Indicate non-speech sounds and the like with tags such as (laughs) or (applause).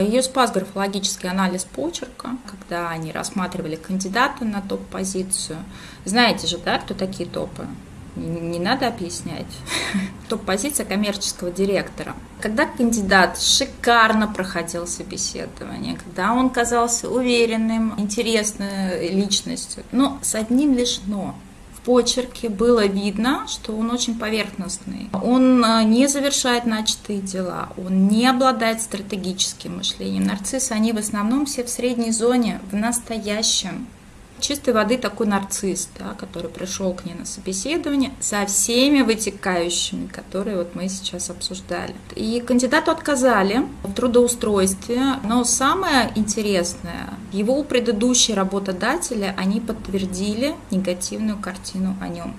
Ее спас графологический анализ почерка, когда они рассматривали кандидата на топ-позицию. Знаете же, да, кто такие топы? не надо объяснять. (laughs) Топ-позиция коммерческого директора. Когда кандидат шикарно проходил собеседование, когда он казался уверенным, интересной личностью, но с одним лишь «но» в почерке было видно, что он очень поверхностный. Он а, не завершает начатые дела, он не обладает стратегическим мышлением. Нарциссы, они в основном все в средней зоне, в настоящем чистой воды такой нарцисс, да, который пришел к ней на собеседование со всеми вытекающими, которые вот мы сейчас обсуждали. И кандидату отказали в трудоустройстве, но самое интересное, его предыдущие работодатели, они подтвердили негативную картину о нем.